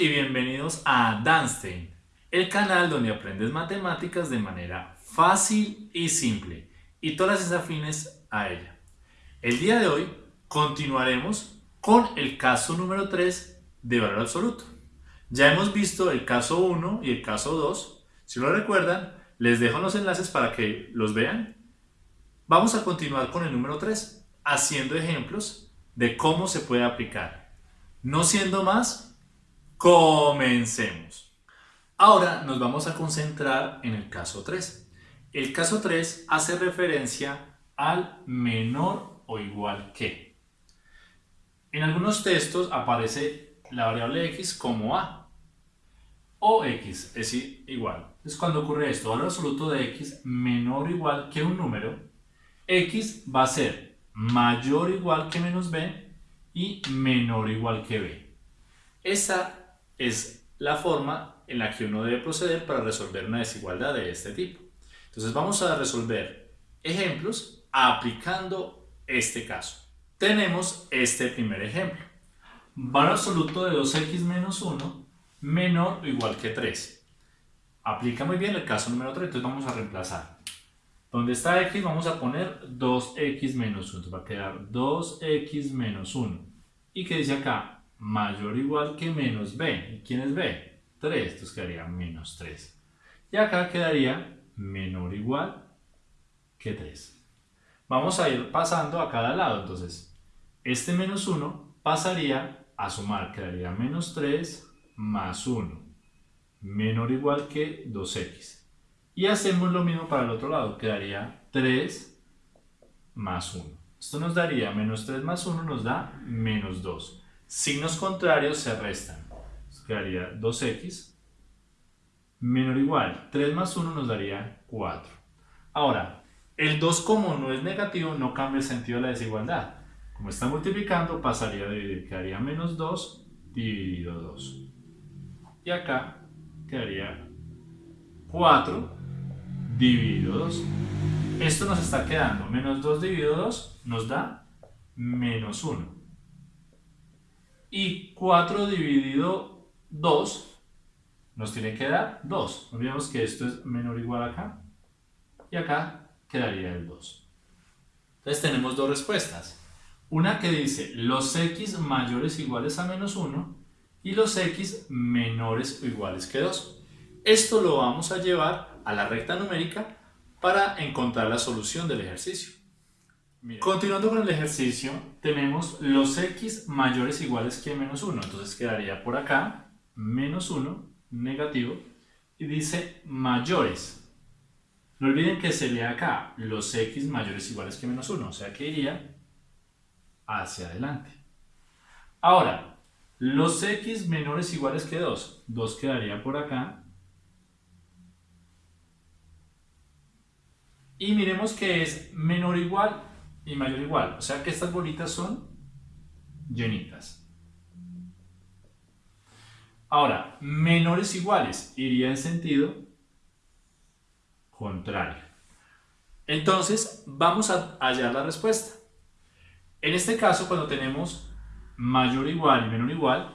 y bienvenidos a Danstein, el canal donde aprendes matemáticas de manera fácil y simple y todas las afines a ella. El día de hoy continuaremos con el caso número 3 de valor absoluto. Ya hemos visto el caso 1 y el caso 2. Si lo recuerdan, les dejo los enlaces para que los vean. Vamos a continuar con el número 3, haciendo ejemplos de cómo se puede aplicar. No siendo más, Comencemos. Ahora nos vamos a concentrar en el caso 3. El caso 3 hace referencia al menor o igual que. En algunos textos aparece la variable x como a o x es igual. Entonces cuando ocurre esto, valor absoluto de x menor o igual que un número, x va a ser mayor o igual que menos b y menor o igual que b. es la forma en la que uno debe proceder para resolver una desigualdad de este tipo. Entonces vamos a resolver ejemplos aplicando este caso. Tenemos este primer ejemplo. Valor absoluto de 2x menos 1 menor o igual que 3. Aplica muy bien el caso número 3, entonces vamos a reemplazar. Donde está x vamos a poner 2x menos 1, entonces va a quedar 2x menos 1. ¿Y qué dice acá? Mayor o igual que menos b. ¿Y quién es b? 3, entonces quedaría menos 3. Y acá quedaría menor o igual que 3. Vamos a ir pasando a cada lado, entonces este menos 1 pasaría a sumar, quedaría menos 3 más 1, menor o igual que 2x. Y hacemos lo mismo para el otro lado, quedaría 3 más 1. Esto nos daría menos 3 más 1 nos da menos 2. Signos contrarios se restan. quedaría 2x menor o igual. 3 más 1 nos daría 4. Ahora, el 2 como no es negativo, no cambia el sentido de la desigualdad. Como está multiplicando, pasaría a dividir. Quedaría menos 2 dividido 2. Y acá quedaría 4 dividido 2. Esto nos está quedando. Menos 2 dividido 2 nos da menos 1. Y 4 dividido 2 nos tiene que dar 2. No olvidemos que esto es menor o igual acá. Y acá quedaría el 2. Entonces tenemos dos respuestas. Una que dice los x mayores o iguales a menos 1 y los x menores o iguales que 2. Esto lo vamos a llevar a la recta numérica para encontrar la solución del ejercicio. Continuando con el ejercicio, tenemos los x mayores iguales que menos 1. Entonces quedaría por acá, menos 1, negativo, y dice mayores. No olviden que se lee acá los x mayores iguales que menos 1, o sea que iría hacia adelante. Ahora, los x menores iguales que 2, 2 quedaría por acá. Y miremos que es menor igual y mayor igual. O sea que estas bolitas son llenitas. Ahora, menores iguales iría en sentido contrario. Entonces, vamos a hallar la respuesta. En este caso, cuando tenemos mayor igual y menor igual,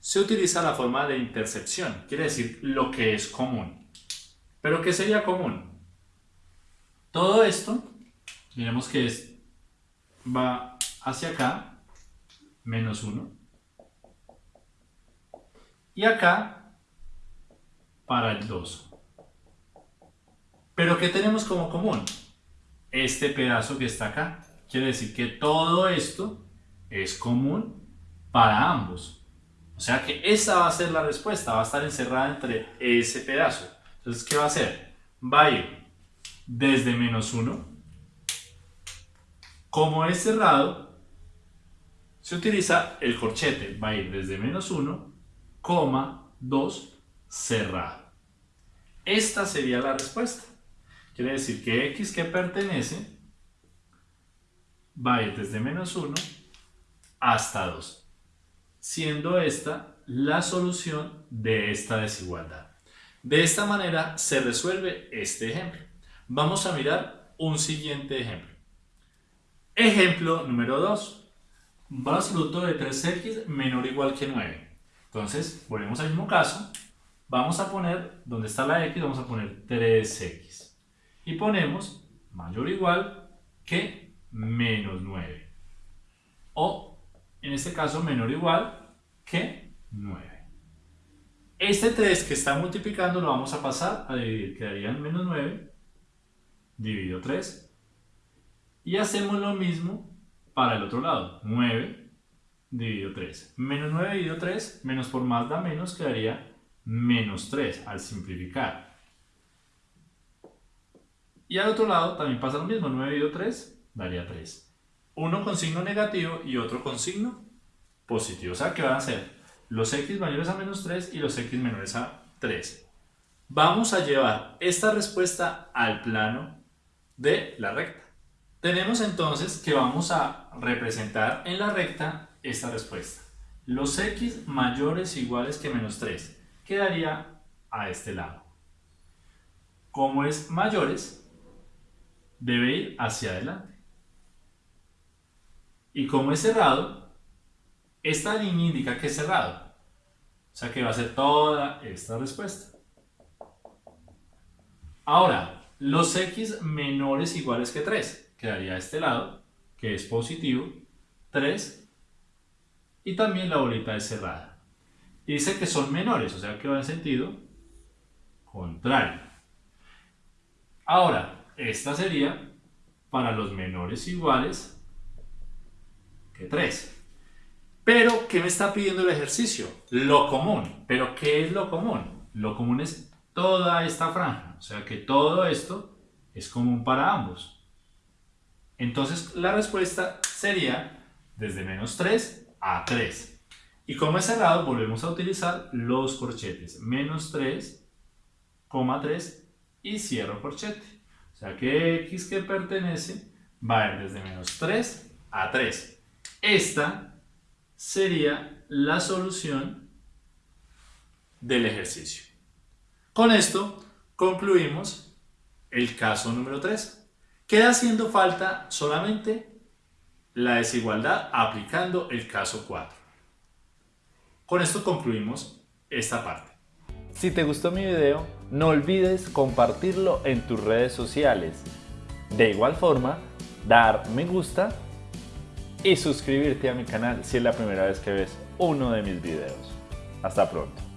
se utiliza la forma de intercepción, quiere decir lo que es común. ¿Pero qué sería común? Todo esto Miremos que es, va hacia acá, menos 1. Y acá, para el 2. Pero ¿qué tenemos como común? Este pedazo que está acá. Quiere decir que todo esto es común para ambos. O sea que esa va a ser la respuesta, va a estar encerrada entre ese pedazo. Entonces, ¿qué va a hacer? Va a ir desde menos 1 como es cerrado, se utiliza el corchete, va a ir desde menos 1, 2, cerrado. Esta sería la respuesta. Quiere decir que x que pertenece va a ir desde menos 1 hasta 2, siendo esta la solución de esta desigualdad. De esta manera se resuelve este ejemplo. Vamos a mirar un siguiente ejemplo. Ejemplo número 2. Valor absoluto de 3x menor o igual que 9. Entonces volvemos al mismo caso. Vamos a poner, donde está la x, vamos a poner 3x. Y ponemos mayor o igual que menos 9. O, en este caso, menor o igual que 9. Este 3 que está multiplicando lo vamos a pasar a dividir. Quedarían menos 9 dividido 3. Y hacemos lo mismo para el otro lado. 9 dividido 3. Menos 9 dividido 3, menos por más da menos, quedaría menos 3 al simplificar. Y al otro lado también pasa lo mismo. 9 dividido 3 daría 3. Uno con signo negativo y otro con signo positivo. O sea que van a ser los x mayores a menos 3 y los x menores a 3. Vamos a llevar esta respuesta al plano de la recta. Tenemos entonces que vamos a representar en la recta esta respuesta. Los x mayores iguales que menos 3 quedaría a este lado. Como es mayores, debe ir hacia adelante. Y como es cerrado, esta línea indica que es cerrado. O sea que va a ser toda esta respuesta. Ahora, los x menores iguales que 3. Quedaría este lado, que es positivo, 3. Y también la bolita es cerrada. Y dice que son menores, o sea que va en sentido contrario. Ahora, esta sería para los menores iguales que 3. Pero, ¿qué me está pidiendo el ejercicio? Lo común. ¿Pero qué es lo común? Lo común es toda esta franja. O sea que todo esto es común para ambos. Entonces, la respuesta sería desde menos 3 a 3. Y como es cerrado, volvemos a utilizar los corchetes. Menos 3, 3 y cierro corchete. O sea que x que pertenece va a ir desde menos 3 a 3. Esta sería la solución del ejercicio. Con esto concluimos el caso número 3. Queda haciendo falta solamente la desigualdad aplicando el caso 4. Con esto concluimos esta parte. Si te gustó mi video, no olvides compartirlo en tus redes sociales. De igual forma, dar me gusta y suscribirte a mi canal si es la primera vez que ves uno de mis videos. Hasta pronto.